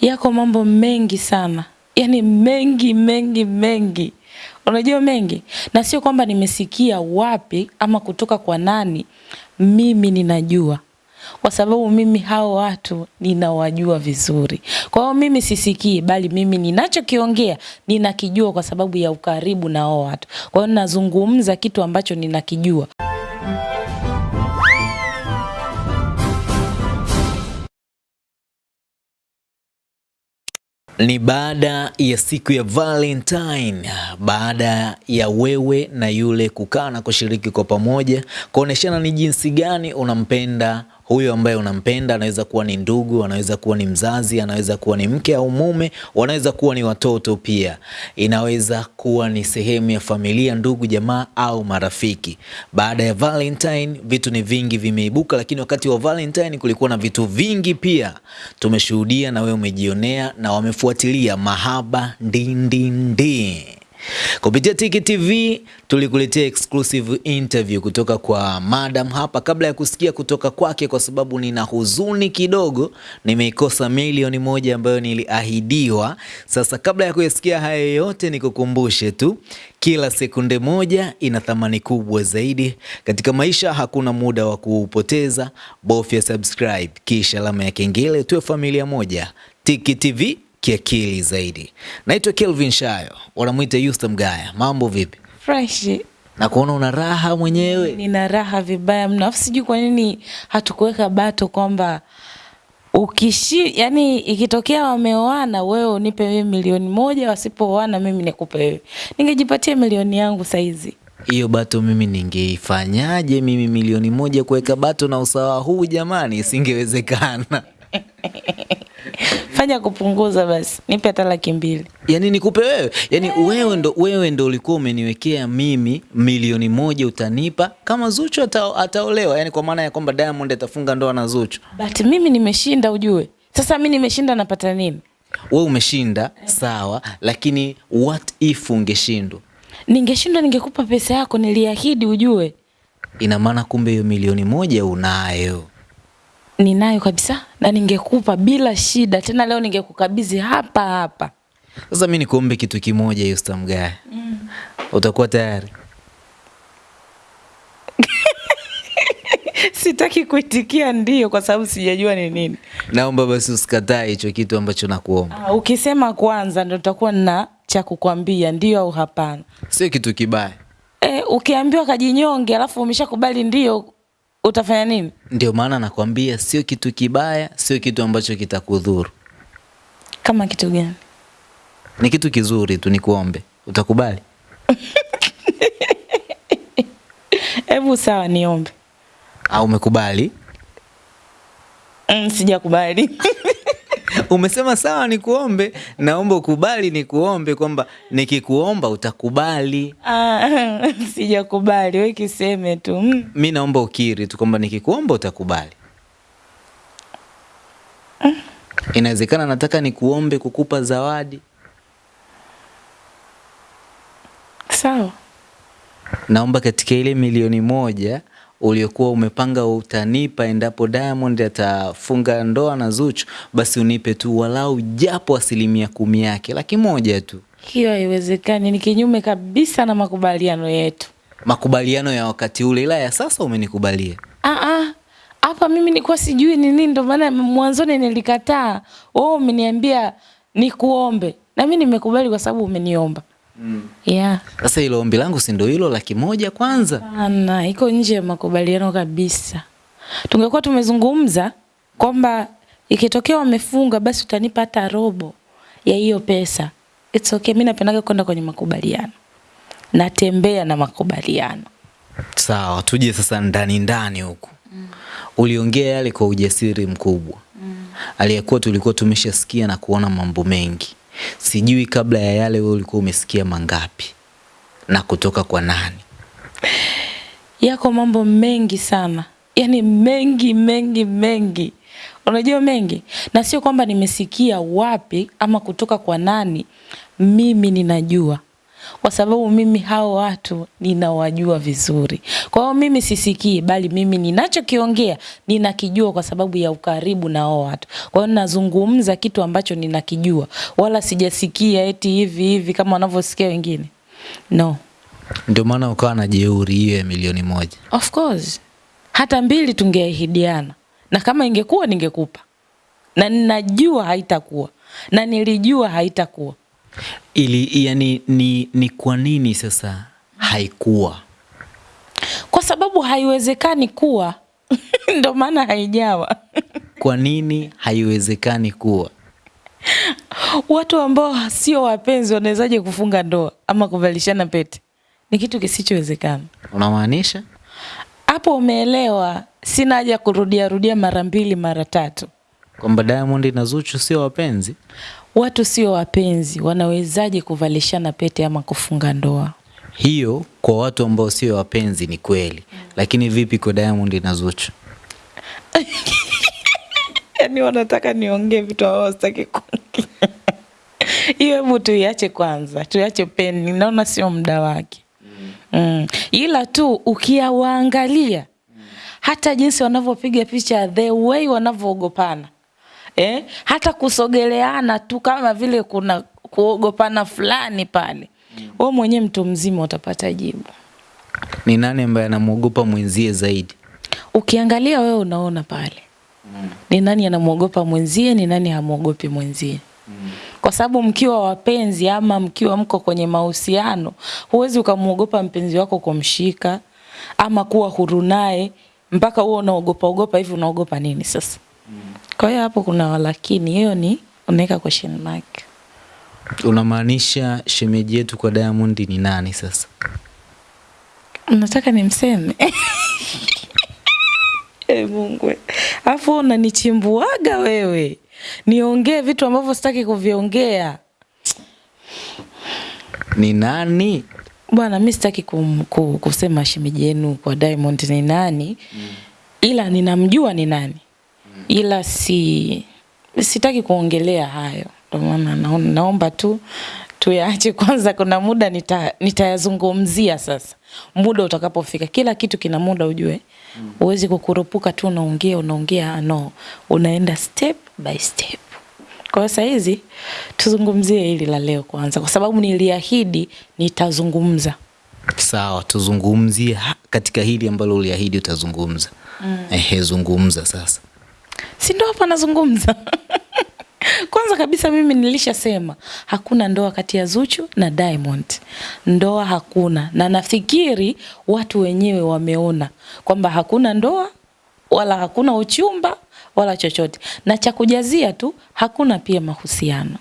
Yako mambo mengi sana, yani mengi mengi mengi, unajua mengi, na sio kwamba nimesikia wapi ama kutoka kwa nani. Mimi ninajua kwa sababu mimi hao watu ninawajua vizuri. Kwa hiyo mimi sisikii, bali mimi ninachokiongea ninakijua kwa sababu ya ukaribu na hao watu. Kwa hiyo ninazungumza kitu ambacho ninakijua. Ni baada ya siku ya Valentine, baada ya wewe na yule kukaa na kushiriki kwa pamoja, kuoneshana ni jinsi gani unampenda huyo ambaye unampenda. Anaweza kuwa ni ndugu, anaweza kuwa ni mzazi, anaweza kuwa ni mke au mume, wanaweza kuwa ni watoto pia, inaweza kuwa ni sehemu ya familia, ndugu, jamaa au marafiki. Baada ya Valentine vitu ni vingi vimeibuka, lakini wakati wa Valentine kulikuwa na vitu vingi pia tumeshuhudia, na wewe umejionea na wamefuatilia mahaba ndindindi. Kupitia Tiki TV tulikuletea exclusive interview kutoka kwa madam hapa, kabla ya kusikia kutoka kwake, kwa sababu nina huzuni kidogo, nimeikosa milioni moja ambayo niliahidiwa. Sasa kabla ya kuyasikia haya yote, nikukumbushe tu kila sekunde moja ina thamani kubwa zaidi katika maisha. Hakuna muda wa kuupoteza, bofya subscribe kisha alama ya kengele, tuwe familia moja. Tiki TV kiakili zaidi. Naitwa Kelvin Shayo, wanamwita Yusta Mgaya. Mambo vipi? Fresh. Na kuona una raha mwenyewe. Nina raha vibaya mno. Afu sijui kwa nini hatukuweka bato kwamba ukishi, yani ikitokea wameoana wewe unipe wewe milioni moja, wasipooana mimi nikupe wewe. Ningejipatia milioni yangu saizi. Hiyo bato mimi ningeifanyaje? Mimi milioni moja kuweka bato na usawa huu jamani, isingewezekana. Fanya kupunguza basi, nipe hata laki mbili. Yaani nikupe wewe? Yani wewe ndo wewe ndo ulikuwa umeniwekea mimi milioni moja utanipa kama Zuchu ata, ataolewa. Yaani kwa maana ya kwamba Diamond atafunga ndoa na Zuchu. But mimi nimeshinda ujue. Sasa mimi nimeshinda napata nini? Wewe umeshinda sawa, lakini what if ungeshindwa? Ningeshindwa ningekupa pesa yako niliahidi ujue. Ina maana kumbe hiyo milioni moja unayo. Ninayo kabisa na ningekupa bila shida. Tena leo ningekukabidhi hapa hapa. Sasa mimi nikuombe kitu kimoja Yusta Mgaya. Mm. Utakuwa tayari? Sitaki kuitikia ndio kwa sababu sijajua ni nini. Naomba basi usikataa hicho kitu ambacho nakuomba. Ah, ukisema kwanza ndo tutakuwa na cha kukwambia ndio au hapana. Sio kitu kibaya. Eh, ukiambiwa kajinyonge alafu umeshakubali ndio utafanya nini? Ndio maana nakwambia sio kitu kibaya, sio kitu ambacho kitakudhuru. Kama kitu gani? Ni kitu kizuri tu, nikuombe. Utakubali? Hebu sawa, niombe. Au umekubali? Mm, sijakubali. Umesema sawa, ni kuombe Naomba ukubali, nikuombe kwamba nikikuomba utakubali. Ah, sijakubali, wewe kiseme tu. Mm. Mi naomba ukiri tu kwamba nikikuomba utakubali. Inawezekana nataka nikuombe kukupa zawadi. Sawa. Naomba katika ile milioni moja uliokuwa umepanga utanipa endapo Diamond atafunga ndoa na Zuchu, basi unipe tu walau japo asilimia kumi yake, laki moja tu. Hiyo haiwezekani, ni kinyume kabisa na makubaliano yetu. Makubaliano ya wakati ule, ila ya sasa umenikubalia. Ah ah. Hapa mimi nilikuwa sijui ni nini, ndio maana mwanzoni nilikataa. Wewe umeniambia nikuombe. Na mimi nimekubali kwa sababu umeniomba. Mm. Yeah. Sasa ombi langu si ndio hilo laki moja kwanza? Ana, iko nje ya makubaliano kabisa. Tungekuwa tumezungumza kwamba ikitokea wamefunga basi utanipa hata robo ya hiyo pesa. It's okay, mimi napendaga kwenda kwenye makubaliano. Natembea na makubaliano. Sawa, tuje sasa ndani ndani huku. Mm. Uliongea yale kwa ujasiri mkubwa. Mm. Aliyekuwa tulikuwa tumeshasikia na kuona mambo mengi. Sijui kabla ya yale wewe ulikuwa umesikia mangapi na kutoka kwa nani? Yako mambo mengi sana, yani mengi mengi mengi, unajua mengi, na sio kwamba nimesikia wapi ama kutoka kwa nani. Mimi ninajua kwa sababu mimi hao watu ninawajua vizuri. Kwa hiyo mimi sisikii, bali mimi ninachokiongea ninakijua kwa sababu ya ukaribu na hao watu. Kwa hiyo nazungumza kitu ambacho ninakijua, wala sijasikia eti hivi hivi kama wanavyosikia wengine. No, Ndio maana ukawa na jeuri hiyo ya milioni moja. of course hata mbili tungeahidiana, na kama ingekuwa ningekupa, na ninajua haitakuwa, na nilijua haitakuwa. Ili yani ni, ni kwa nini sasa haikuwa? kwa sababu haiwezekani kuwa ndo maana haijawa. Kwa nini haiwezekani kuwa? Watu ambao sio wapenzi wanawezaje kufunga ndoa ama kuvalishana pete? Ni kitu kisichowezekana. Unamaanisha? Hapo umeelewa. Sina haja kurudia rudia mara mbili mara tatu. Kwamba Diamond na Zuchu sio wapenzi? Watu sio wapenzi wanawezaje kuvalishana pete ama kufunga ndoa? Hiyo kwa watu ambao sio wapenzi ni kweli, lakini vipi kwa Diamond na Zuchu? yani wanataka niongee vitu ambavyo sitaki kuongea. Hiyo hebu tuiache kwanza, tuiache peni, naona sio muda wake. Mm. Ila tu ukiawaangalia hata jinsi wanavyopiga picha, the way wanavyoogopana eh? hata kusogeleana tu kama vile kuna kuogopana fulani pale, wewe mwenyewe mtu mzima utapata jibu. Ni nani ambaye anamwogopa mwenzie zaidi? Ukiangalia wewe unaona pale ni nani anamwogopa mwenzie, ni nani hamwogopi mwenzie. Kwa sababu mkiwa wapenzi ama mkiwa mko kwenye mahusiano, huwezi ukamwogopa mpenzi wako kumshika ama kuwa huru naye mpaka huo unaogopa ogopa hivi. Unaogopa nini sasa? Kwa hiyo hapo kuna walakini, hiyo ni unaweka question mark. Unamaanisha shemeji yetu kwa Diamond ni nani sasa? Nataka nimseme e Mungu, afu unanichimbuaga wewe niongee vitu ambavyo sitaki kuviongea. Ni nani? Bwana, mi sitaki kusema shemeji yenu kwa Diamond ni nani mm. ila ninamjua ni nani ila si sitaki kuongelea hayo, ndio maana naomba tu tuyaache kwanza. Kuna muda nita, nitayazungumzia sasa, muda utakapofika. Kila kitu kina muda, ujue huwezi kukurupuka tu unaongea unaongea, no, unaenda step by step. Kwa hiyo hizi tuzungumzie hili la leo kwanza, kwa sababu niliahidi nitazungumza. Sawa, tuzungumzie katika hili ambalo uliahidi utazungumza. Mm. Ehe, zungumza sasa. Si ndo hapa nazungumza. Kwanza kabisa mimi nilishasema hakuna ndoa kati ya Zuchu na Diamond. Ndoa hakuna. Na nafikiri watu wenyewe wameona kwamba hakuna ndoa wala hakuna uchumba wala chochote. Na cha kujazia tu hakuna pia mahusiano.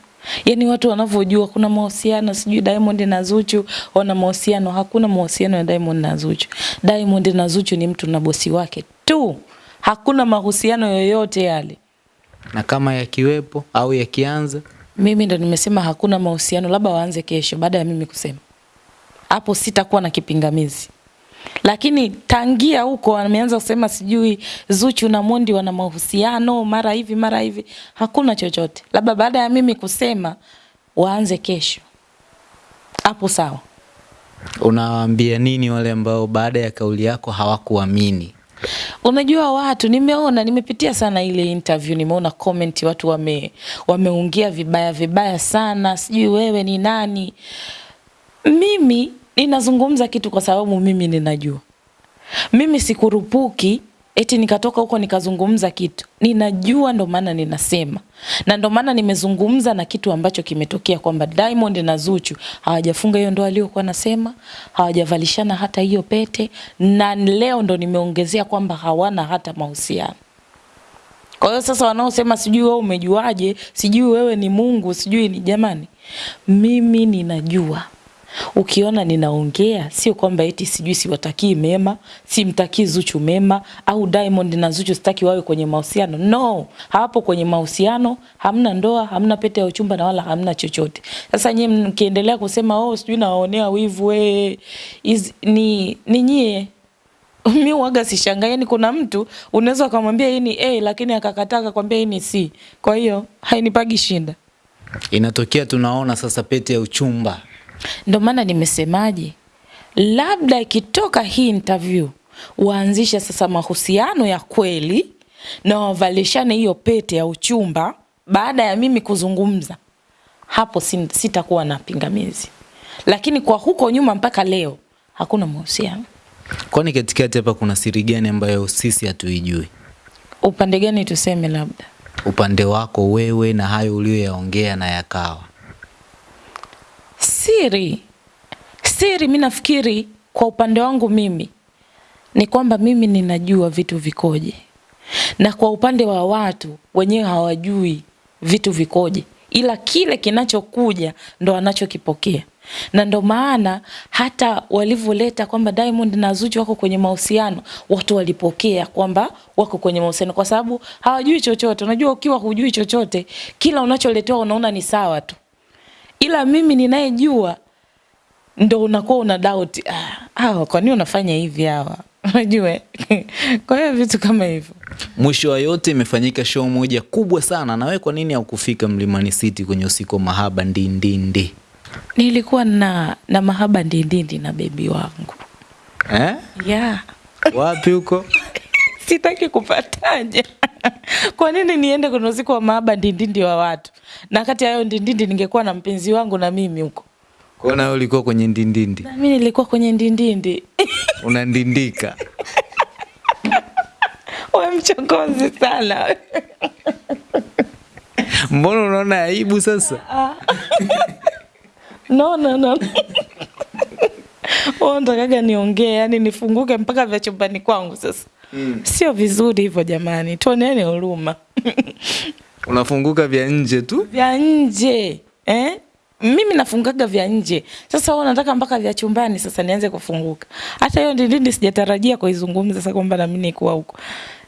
Yaani watu wanavyojua kuna mahusiano sijui Diamond na Zuchu wana mahusiano. Hakuna mahusiano ya Diamond na Zuchu. Diamond na Zuchu ni mtu na bosi wake tu hakuna mahusiano yoyote yale. Na kama yakiwepo au yakianza, mimi ndo nimesema hakuna mahusiano labda waanze kesho baada ya mimi kusema. Hapo sitakuwa na kipingamizi. Lakini tangia huko ameanza kusema sijui Zuchu na Mondi wana mahusiano mara hivi mara hivi. Hakuna chochote. Labda baada ya mimi kusema waanze kesho. Hapo sawa. Unawaambia nini wale ambao baada ya kauli yako hawakuamini? Unajua watu nimeona nimepitia sana ile interview, nimeona comment watu wame wameongea vibaya vibaya sana, sijui wewe ni nani. Mimi ninazungumza kitu kwa sababu mimi ninajua. Mimi sikurupuki eti nikatoka huko nikazungumza kitu. Ninajua ndo maana ninasema. Na ndo maana nimezungumza na kitu ambacho kimetokea kwamba Diamond na Zuchu hawajafunga hiyo ndoa aliyokuwa nasema, hawajavalishana hata hiyo pete na leo ndo nimeongezea kwamba hawana hata mahusiano. Kwa hiyo sasa wanaosema sijui wewe umejuaje, sijui wewe ni Mungu, sijui ni jamani. Mimi ninajua. Ukiona ninaongea sio kwamba eti sijui siwatakii mema, simtakii Zuchu mema au Diamond na Zuchu sitaki wawe kwenye mahusiano. No, hawapo kwenye mahusiano, hamna ndoa, hamna pete ya uchumba na wala hamna chochote. Sasa nyie mkiendelea kusema oh, sijui nawaonea wivu we, is, ni ni nyie mi waga sishangai, yani kuna mtu unaweza ukamwambia hii ni A lakini akakataa akakwambia hii ni C. Kwa hiyo hainipagi shinda. Inatokea tunaona sasa pete ya uchumba Ndio maana nimesemaje, labda ikitoka hii interview waanzishe sasa mahusiano ya kweli na wavalishane hiyo pete ya uchumba baada ya mimi kuzungumza, hapo sitakuwa na pingamizi, lakini kwa huko nyuma mpaka leo hakuna mahusiano. Kwani katikati hapa kuna siri gani ambayo sisi hatuijui? Upande gani tuseme? Labda upande wako wewe na hayo uliyoyaongea na yakawa siri. Siri mi nafikiri kwa upande wangu mimi ni kwamba mimi ninajua vitu vikoje, na kwa upande wa watu wenyewe hawajui vitu vikoje, ila kile kinachokuja ndo anachokipokea. Na ndo maana hata walivyoleta kwamba Diamond na Zuchu wako kwenye mahusiano, watu walipokea kwamba wako kwenye mahusiano, kwa sababu hawajui chochote. Unajua, ukiwa hujui chochote, kila unacholetewa unaona ni sawa tu, ila mimi ninayejua ndo unakuwa una doubt, ah, kwa nini unafanya hivi hawa unajua kwa hiyo vitu kama hivyo. Mwisho wa yote imefanyika show moja kubwa sana, na wewe kwa nini haukufika Mlimani City kwenye usiku wa mahaba ndindindi? Nilikuwa na na mahaba ndindindi na bebi wangu eh? Yeah. Wapi huko? Sitaki kupataje. Kwa nini niende kwenye usiku wa maaba ndindindi wa watu, na kati ya hayo ndindindi ningekuwa na mpenzi wangu na mimi huko kwa na ulikuwa kwenye ndindindi? Na mimi nilikuwa kwenye ndindindi. Unandindika. Wewe mchokozi sana. Mbona unaona aibu sasa? No, no, no. wewe unataka niongee, yani nifunguke mpaka vya chumbani kwangu sasa. Mm. Sio vizuri hivyo jamani, tuoneane huruma. Unafunguka vya nje tu? Vya nje. Eh? mimi nafungaga vya nje. Sasa wewe unataka mpaka vya chumbani sasa nianze kufunguka. Hata hiyo ndindindi sijatarajia kuizungumza sasa kwamba na mimi nikuwa huko.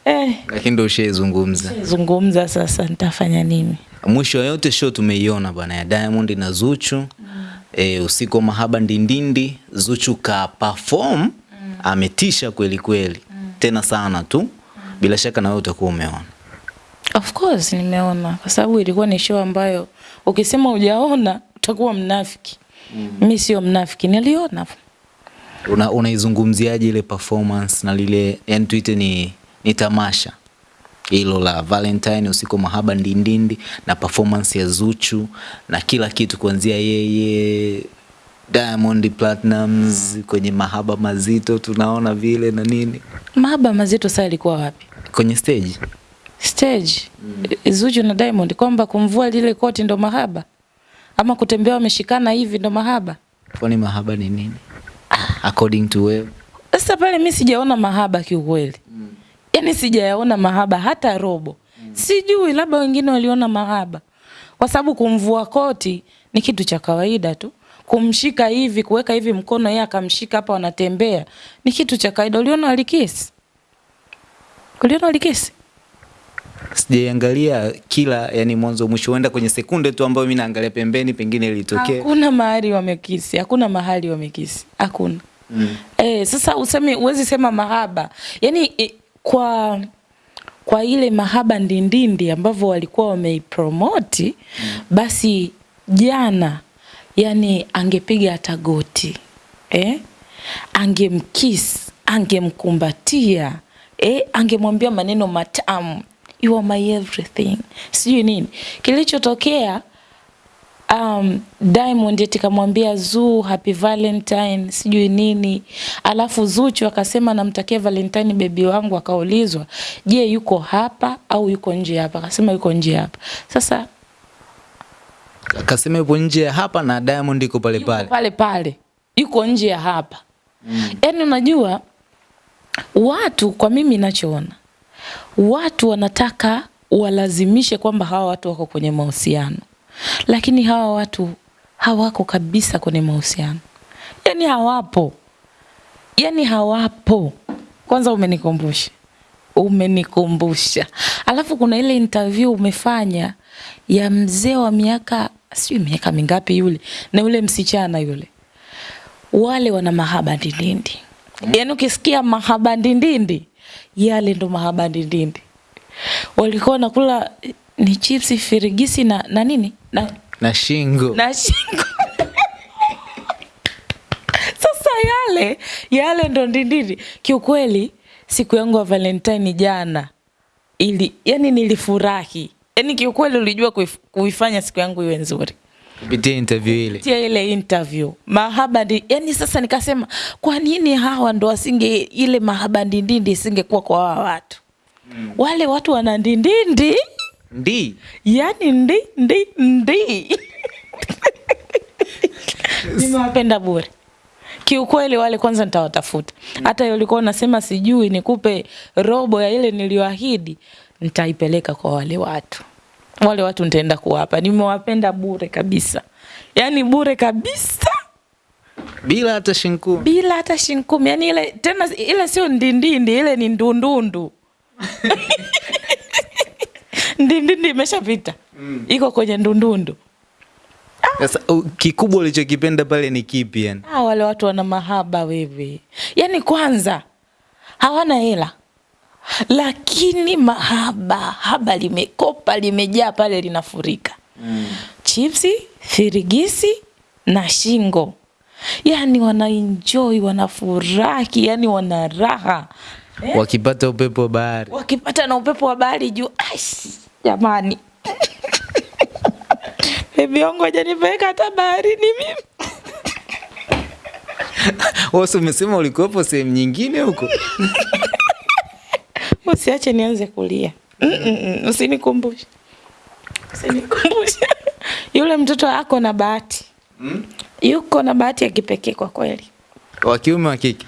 Eh, lakini ndio ushaizungumza. Zungumza sasa nitafanya nini? Mwisho yote show tumeiona bwana ya Diamond na Zuchu. Mm. E, usiku wa mahaba ndindindi Zuchu ka perform mm. ametisha kweli kweli. Tena sana tu. Bila shaka na wewe utakuwa umeona. Of course nimeona kwa sababu ilikuwa ni show ambayo ukisema hujaona utakuwa mnafiki. Mm. Mi sio mnafiki, niliona. Una unaizungumziaje ile performance na lile yani tuite ni, ni tamasha hilo la Valentine usiku mahaba ndindindi na performance ya Zuchu na kila kitu kuanzia yeye Diamond Platnumz kwenye mahaba mazito tunaona vile na nini. Mahaba mazito sasa ilikuwa wapi? Kwenye stage. Stage. Mm. Zuchu na Diamond kwamba kumvua lile koti ndo mahaba ama kutembea wameshikana hivi ndo mahaba? Kwani mahaba ni nini? According to wewe. Sasa pale mimi sijaona mahaba kiukweli. Mm. Yaani sijayaona mahaba hata robo. Mm. Sijui labda wengine waliona mahaba. Kwa sababu kumvua koti ni kitu cha kawaida tu. Kumshika hivi, kuweka hivi mkono yeye akamshika hapa wanatembea ni kitu cha kawaida. Uliona alikisi? Uliona alikisi? Sijaiangalia kila yani mwanzo mwisho, huenda kwenye sekunde tu ambayo mimi naangalia pembeni, pengine ilitokea. Hakuna mahali wamekisi, hakuna mahali wamekisi, hakuna. Mm. Eh, sasa useme uwezi sema mahaba yani e, kwa kwa ile mahaba ndindindi ambavyo walikuwa wameipromoti mm. basi jana yani angepiga hata goti eh? angemkis angemkumbatia eh? angemwambia maneno matamu you are my everything, sijui nini kilichotokea. Um, Diamond eti kamwambia Zuu happy Valentine sijui nini, alafu Zuchu akasema namtakia Valentine bebi wangu. Akaulizwa, je, yuko hapa au yuko nje hapa? Akasema yuko nje hapa. Sasa akasema yupo nje ya hapa na Diamond yuko pale pale Yuko pale pale, yuko nje ya hapa mm. Yaani unajua watu, kwa mimi ninachoona watu wanataka walazimishe kwamba hawa watu wako kwenye mahusiano, lakini hawa watu hawako kabisa kwenye mahusiano, Yaani hawapo, Yaani hawapo. Kwanza umenikumbusha, umenikumbusha. Alafu kuna ile interview umefanya ya mzee wa miaka sijui miaka mingapi yule na yule msichana yule, wale wana mahaba ndindindi. Mm. Yani ukisikia mahaba ndindindi yale ndo mahaba ndindindi. walikuwa nakula ni chipsi firigisi na, na nini na, na shingo na shingo Sasa yale yale ndo ndindindi. Kiukweli siku yangu ya Valentine jana ili yani nilifurahi yani kiukweli ulijua kuifanya siku yangu iwe nzuri. Kupitia interview ile. Tia ile interview. Mahaba ndi, yani sasa nikasema kwa nini hawa ndo wasinge ile mahaba ndindindi isingekuwa kwa hawa watu? Mm. wale watu wana ndindindi. Ndi? Yani ndi ndi ndi. Nimewapenda bure. Kiukweli wale kwanza nitawatafuta. Hata mm. ulikuwa unasema sijui nikupe robo ya ile niliyoahidi nitaipeleka kwa wale watu wale watu nitaenda kuwapa. Nimewapenda bure kabisa. Yani bure kabisa. Bila hata shinku, bila hata shinkumi yani ile tena ile sio ndindindi ile ni ndundundu. Ndindindi imeshapita. Mm. iko kwenye ndundundu. Sasa ah. kikubwa ulichokipenda pale ni kipi yani? Ah, wale watu wana mahaba wewe. yani kwanza hawana hela, lakini mahaba haba limekopa limejaa pale linafurika mm. chipsi, firigisi na shingo, yani wanaenjoy, wanafurahi, yani wana raha eh? wakipata upepo wa bahari wakipata na upepo wa bahari juu. ash jamani bebi wangu hajanipeleka hata baharini mimi. wasi umesema ulikuwepo sehemu nyingine huko Usiache nianze kulia. Mm-mm, Usinikumbushe. Usinikumbushe. Yule mtoto ako na bahati. Mm? Yuko na bahati ya kipekee kwa kweli. wa kiume wa kike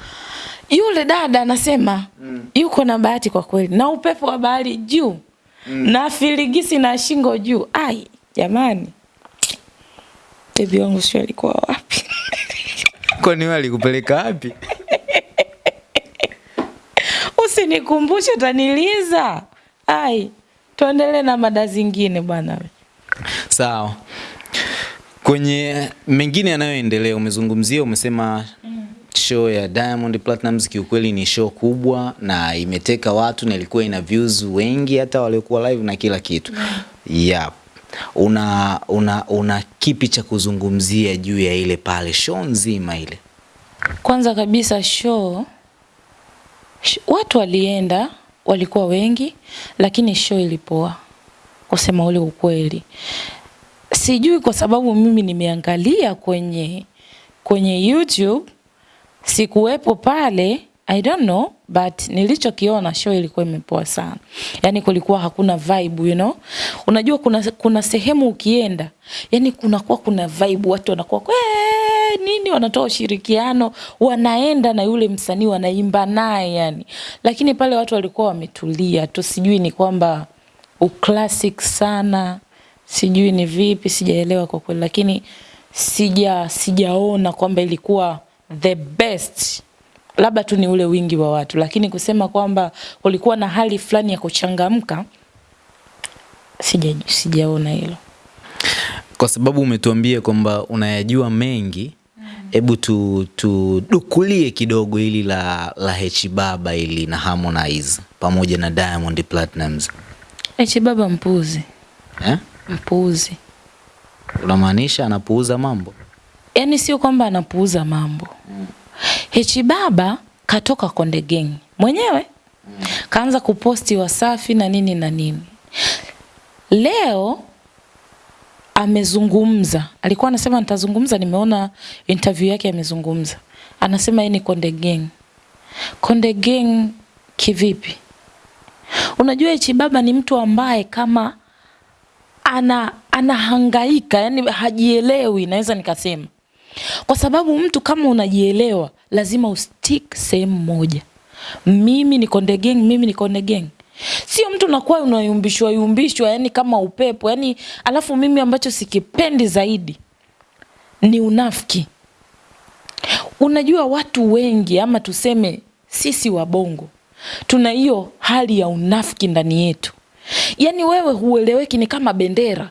Yule dada anasema mm. yuko na bahati kwa kweli, na upepo wa bahari juu mm. na filigisi na shingo juu. Ai jamani, bebi wangu sio alikuwa wapi? kwani wewe alikupeleka wapi Usinikumbushe, utaniliza. Ai, tuendelee na mada zingine bwana. sawa kwenye mengine yanayoendelea umezungumzia umesema show ya Diamond Platnumz kiukweli ni show kubwa na imeteka watu na ilikuwa ina views wengi hata waliokuwa live na kila kitu yeah. una, una, una kipi cha kuzungumzia juu ya ile pale show nzima ile Kwanza kabisa show, sh watu walienda walikuwa wengi, lakini show ilipoa, kusema ule ukweli. Sijui kwa sababu mimi nimeangalia kwenye kwenye YouTube, sikuwepo pale, I don't know, but nilichokiona show ilikuwa imepoa sana. yani kulikuwa hakuna vibe, you know. Unajua kuna kuna sehemu ukienda, yani kunakuwa kuna vibe, watu wanakuwa "Kwee, nini wanatoa ushirikiano, wanaenda na yule msanii wanaimba naye yani. Lakini pale watu walikuwa wametulia tu, sijui ni kwamba uclassic sana, sijui ni vipi, sijaelewa kwa kweli, lakini sija sijaona kwamba ilikuwa the best labda tu ni ule wingi wa watu, lakini kusema kwamba kulikuwa na hali fulani ya kuchangamka sija sijaona hilo. kwa sababu umetuambia kwamba unayajua mengi hebu tu tudukulie kidogo hili la la H Baba ili na Harmonize pamoja na Diamond Platnumz H baba mpuzi, eh? mpuzi. unamaanisha anapuuza mambo Yaani sio kwamba anapuuza mambo. Hechi baba katoka Konde Gang mwenyewe kaanza kuposti Wasafi na nini na nini. Leo amezungumza, alikuwa anasema nitazungumza, nimeona interview yake amezungumza, anasema yeye ni Konde Gang. Konde Gang kivipi? Unajua hichi baba ni mtu ambaye kama ana anahangaika, yani hajielewi, naweza nikasema kwa sababu mtu kama unajielewa lazima ustick sehemu moja. Mimi ni Konde Gang, mimi ni Konde Gang. Sio mtu unakuwa unayumbishwa yumbishwa, yani kama upepo yani. Alafu mimi ambacho sikipendi zaidi ni unafiki. Unajua watu wengi ama tuseme sisi wabongo tuna hiyo hali ya unafiki ndani yetu. yani wewe hueleweki, ni kama bendera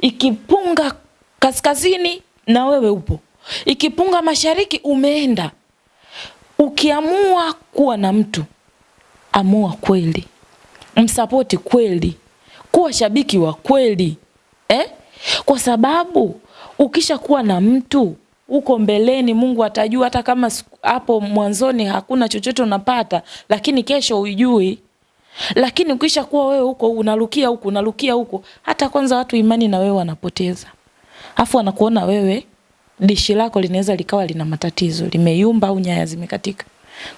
ikipunga kaskazini na wewe upo, ikipunga mashariki umeenda. Ukiamua kuwa na mtu, amua kweli, msapoti kweli, kuwa shabiki wa kweli eh? Kwa sababu ukisha kuwa na mtu huko mbeleni Mungu atajua, hata kama hapo mwanzoni hakuna chochote unapata, lakini kesho ujui Lakini ukisha kuwa wewe huko unarukia huko unarukia huko, hata kwanza watu imani na wewe wanapoteza, afu wanakuona wewe dishi lako linaweza likawa lina matatizo, limeyumba au nyaya zimekatika.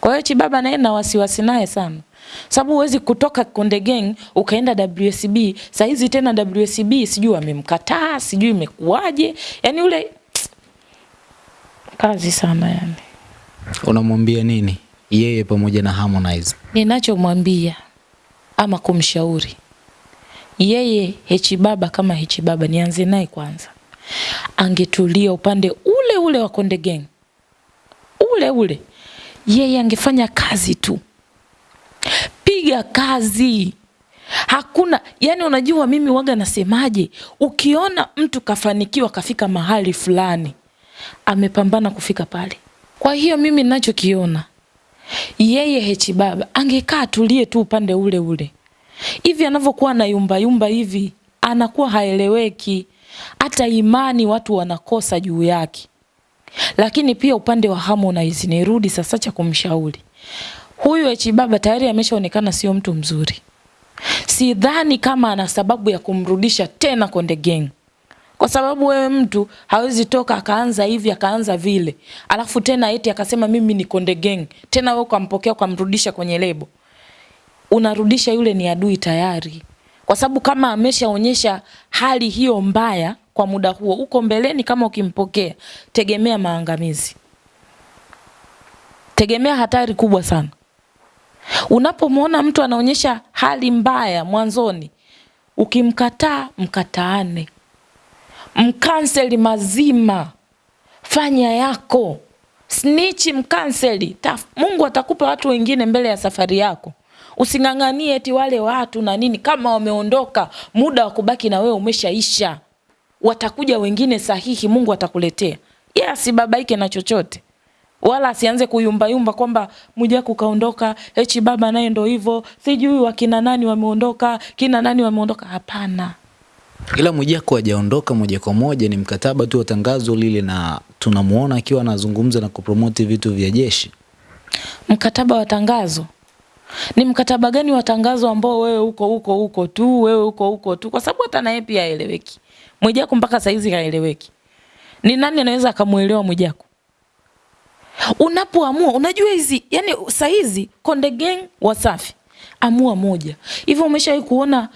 Kwa hiyo Chibaba naye na wasiwasi naye sana. Sababu huwezi kutoka Konde Gang ukaenda WSB, saa hizi tena WSB sijui wamemkataa, sijui imekuwaje. yani ule kazi sana yani. Unamwambia nini yeye pamoja na Harmonize? Ninachomwambia ama kumshauri yeye Hechi Baba kama Hechi Baba, nianze naye kwanza, angetulia upande ule ule wa Konde Gang ule ule, yeye angefanya kazi tu, piga kazi. Hakuna yani, unajua mimi waga nasemaje, ukiona mtu kafanikiwa kafika mahali fulani, amepambana kufika pale. Kwa hiyo mimi ninachokiona yeye Hechi Baba angekaa tulie tu upande ule ule hivi anavyokuwa na yumba yumba hivi, anakuwa haeleweki, hata imani watu wanakosa juu yake. Lakini pia upande wa Harmonize, nirudi sasa cha kumshauri huyu H Baba, tayari ameshaonekana sio mtu mzuri. Sidhani kama ana sababu ya kumrudisha tena Konde Gang, kwa sababu wewe mtu hawezi toka akaanza hivi akaanza vile, alafu tena eti akasema mimi ni Konde Gang, tena wewe ukampokea ukamrudisha kwenye lebo. Unarudisha yule ni adui tayari, kwa sababu kama ameshaonyesha hali hiyo mbaya kwa muda huo, uko mbeleni, kama ukimpokea, tegemea maangamizi, tegemea hatari kubwa sana. Unapomwona mtu anaonyesha hali mbaya mwanzoni, ukimkataa, mkataane, mkanseli mazima, fanya yako, snichi, mkanseli. Mungu atakupa watu wengine mbele ya safari yako. Using'ang'anie eti wale watu na nini, kama wameondoka, muda wa kubaki na wewe umeshaisha. Watakuja wengine sahihi, Mungu atakuletea. Yeye asibabaike na chochote, wala asianze kuyumbayumba kwamba Mwijaku kaondoka, Hechi Baba naye ndo hivyo, sijui wakina nani wameondoka, kina nani wameondoka. Hapana. Ila Mwijaku hajaondoka moja kwa moja, ni mkataba tu wa tangazo lile, na tunamuona akiwa anazungumza na kupromoti vitu vya jeshi. Mkataba wa tangazo ni mkataba gani wa tangazo ambao wewe uko huko huko tu, wewe uko huko tu, kwa sababu hata naye pia haeleweki. Mwijaku mpaka saizi haeleweki. Ni nani anaweza akamuelewa Mwijaku? Unapoamua unajua hizi yani saizi Konde Gang Wasafi amua moja. Hivyo umeshawahi kuona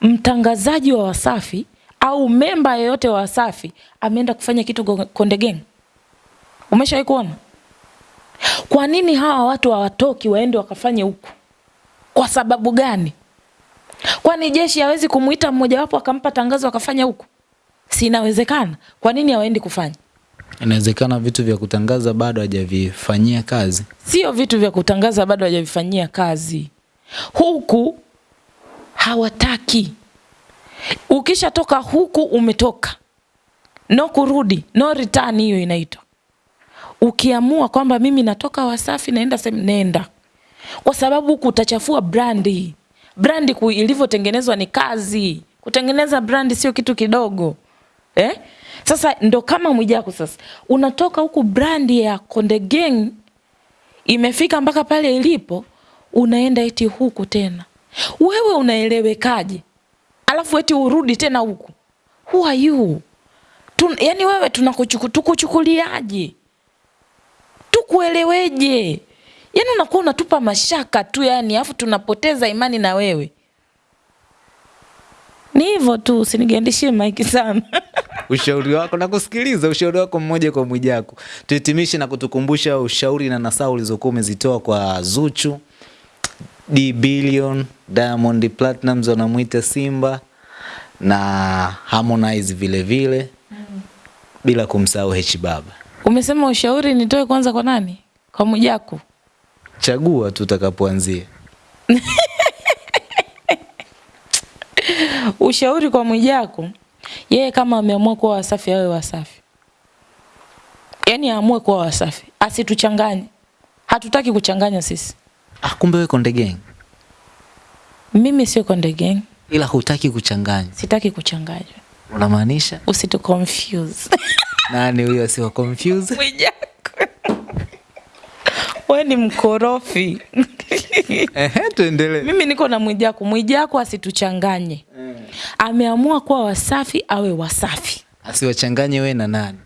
mtangazaji wa Wasafi au memba yeyote wa Wasafi ameenda kufanya kitu Konde Gang? Umeshawahi kuona? Kwa nini hawa watu hawatoki waende wakafanye huku? Kwa sababu gani? Kwani jeshi hawezi kumuita mmojawapo akampa tangazo akafanya huku? Si inawezekana? Kwa nini hawaendi kufanya? Inawezekana vitu vya kutangaza bado hajavifanyia kazi. Sio vitu vya kutangaza bado hajavifanyia kazi, huku hawataki. Ukishatoka huku umetoka, no kurudi, no return, hiyo inaitwa ukiamua kwamba mimi natoka Wasafi naenda sehemu, nenda, kwa sababu huku utachafua brandi. Brandi ilivyotengenezwa ni kazi, kutengeneza brandi sio kitu kidogo eh? Sasa ndo kama Mwijaku sasa unatoka huku brandi ya Konde Gang imefika mpaka pale ilipo, unaenda eti huku tena. Wewe unaelewekaje? Alafu eti urudi tena huku, who are you? Tun, yani wewe tunakuchukuliaje? tukueleweje? Yani unakuwa unatupa mashaka tu yani, afu tunapoteza imani na wewe. Ni hivyo tu, usinigandishie maiki sana. ushauri wako na kusikiliza ushauri wako mmoja kwa Mwijaku. Tuhitimishe na kutukumbusha ushauri na nasaha ulizokuwa umezitoa kwa Zuchu, D Billion, Diamond Platnumz wanamwita Simba na Harmonize vile vile mm. bila kumsahau H Baba. Umesema ushauri nitoe kwanza kwa nani? Kwa Mwijaku? Chagua tu utakapoanzia. Ushauri kwa Mwijaku, yeye kama ameamua kuwa Wasafi awe Wasafi, yaani aamue kuwa Wasafi, asituchanganye. Hatutaki kuchanganya sisi. Ah, kumbe wewe Konde Gang? Mimi sio Konde Gang. Ila hutaki kuchanganya? Sitaki kuchanganya. Unamaanisha? Usitu confuse Nani huyo sio confuse? Mwijaku. Wewe ni mkorofi. Ehe, tuendelee. Mimi niko na Mwijaku. Mwijaku asituchanganye. Ameamua kuwa Wasafi awe Wasafi. Asiwachanganye we na nani?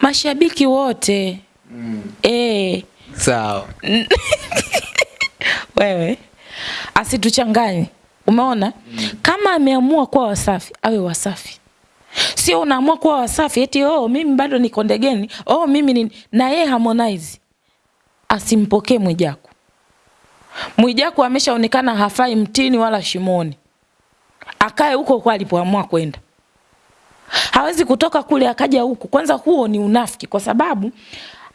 Mashabiki wote mm. eh, Sawa. wewe asituchanganye. Umeona? mm. Kama ameamua kuwa Wasafi awe Wasafi. Sio unaamua kuwa Wasafi eti oh mimi bado niko ndegeni. Oh mimi ni na yeye Harmonize. Asimpokee Mwijaku. Mwijaku ameshaonekana hafai mtini wala shimoni. Akae huko kwa alipoamua kwenda. Hawezi kutoka kule akaja huku. Kwanza huo ni unafiki kwa sababu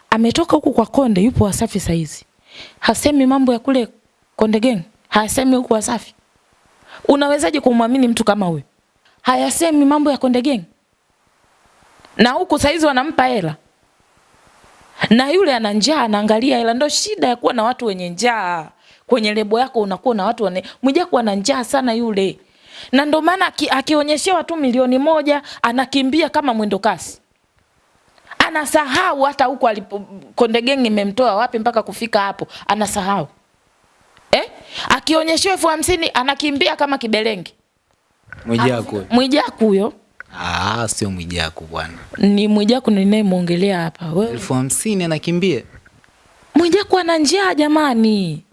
ametoka huku kwa Konde yupo Wasafi saizi. Hasemi mambo ya kule Konde Gang. Hasemi huku Wasafi. Unawezaje kumwamini mtu kama huyo? Hayasemi mambo ya Konde Gang. Na huku saizi wanampa hela. Na yule ana njaa anaangalia hela, Ndio shida ya kuwa na watu wenye njaa. Kwenye lebo yako unakuwa na watu wane, Mwijaku ana njaa sana yule. Na ndo maana aki, akionyeshewa tu milioni moja anakimbia kama mwendo kasi. Anasahau hata huko alipo Konde Gang imemtoa wapi mpaka kufika hapo, anasahau. Eh? Akionyeshewa elfu hamsini anakimbia kama kibelengi. Mwijaku. Mwijaku huyo Ah, sio Mwijaku bwana. ni Mwijaku ninayemwongelea hapa. Wewe elfu hamsini anakimbia. Mwijaku ana njaa jamani.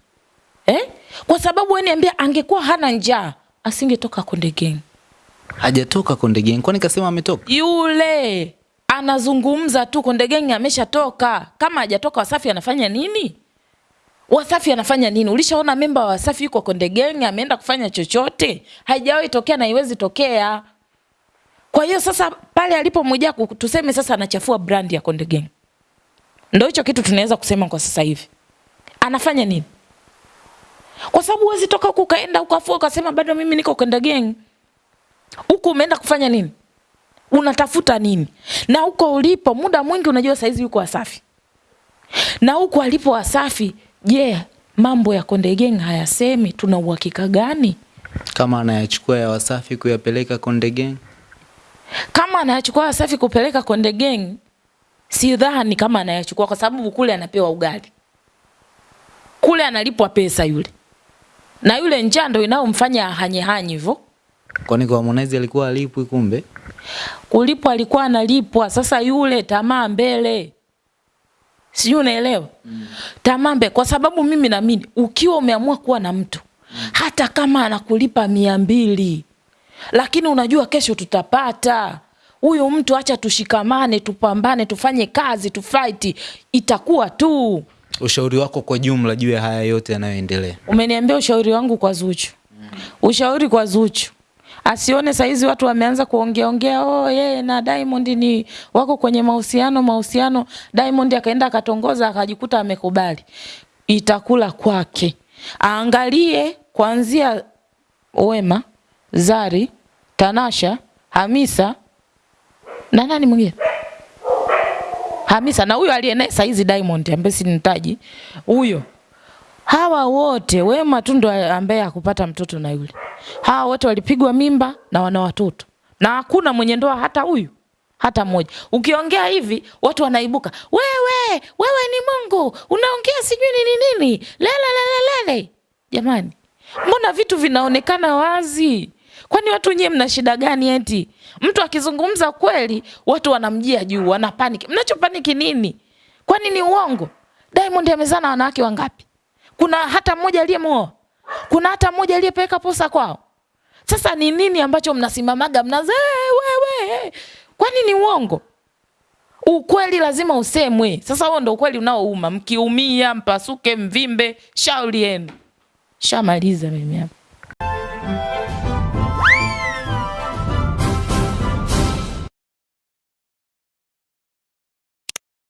Eh? Kwa sababu wewe niambia angekuwa hana njaa asingetoka Konde Gang. Hajatoka Konde Gang. Kwani kasema ametoka? Yule anazungumza tu Konde Gang ameshatoka. Kama hajatoka Wasafi anafanya nini? Wasafi anafanya nini? Ulishaona memba wa Wasafi yuko Konde Gang ameenda kufanya chochote? Haijawahi tokea na haiwezi tokea. Kwa hiyo sasa pale alipo Mwijaku tuseme sasa anachafua brand ya Konde Gang. Ndio hicho kitu tunaweza kusema kwa sasa hivi. Anafanya nini? Kwa sababu huwezi toka huku ukaenda ukafua ukasema bado mimi niko kwenda Gang. Huku umeenda kufanya nini? Unatafuta nini? Na huko ulipo muda mwingi unajua saizi yuko Wasafi. Na huko alipo Wasafi, je, yeah, mambo ya Konde Gang hayasemi tuna uhakika gani? Kama anayachukua ya Wasafi kuyapeleka Konde Gang. Kama anayachukua Wasafi kupeleka Konde Gang, sidhani kama anayachukua kwa sababu kule anapewa ugali. Kule analipwa pesa yule. Na yule njaa ndio inayomfanya ahanye hanye hivyo. Kwani kwa Harmonize alikuwa alipwi kumbe? Kulipwa alikuwa analipwa, sasa yule tamaa mbele. Sijui unaelewa? Mm. Tamaa mbele kwa sababu mimi naamini ukiwa umeamua kuwa na mtu mm. hata kama anakulipa mia mbili lakini unajua kesho tutapata huyu mtu, acha tushikamane, tupambane, tufanye kazi, tufaiti, itakuwa tu. Ushauri wako kwa jumla juu ya haya yote yanayoendelea? Umeniambia ushauri wangu kwa Zuchu. Ushauri kwa Zuchu. Asione saizi watu wameanza kuongea ongea, oh yeye na Diamond ni wako kwenye mahusiano mahusiano. Diamond akaenda akatongoza akajikuta amekubali. Itakula kwake. Aangalie kuanzia Wema, Zari, Tanasha, Hamisa na nani mwingine? Hamisa na huyo aliye naye saizi Diamond ambaye sinitaji. Huyo hawa wote Wema tu ndo ambaye hakupata mtoto na yule. Hawa wote walipigwa mimba na wana watoto, na hakuna mwenye ndoa hata huyu hata mmoja. Ukiongea hivi watu wanaibuka, wewe wewe ni Mungu, unaongea sijui nini nini, lele lele lele. Jamani, mbona vitu vinaonekana wazi? Kwani watu nyewe mna shida gani? Eti mtu akizungumza kweli watu wanamjia juu, wana panic. Mnachopaniki nini? Kwani ni uongo? Diamond amezaa na wanawake wangapi? Kuna hata mmoja aliyemuoa? Kuna hata mmoja aliyepeleka posa kwao? Sasa ni nini ambacho mnasimamaga mnaza wewe? Kwani ni uongo? Ukweli lazima usemwe. Sasa huo ndo ukweli unaouma. Mkiumia, mpasuke, mvimbe, shauri yenu. Shamaliza mimi hapa.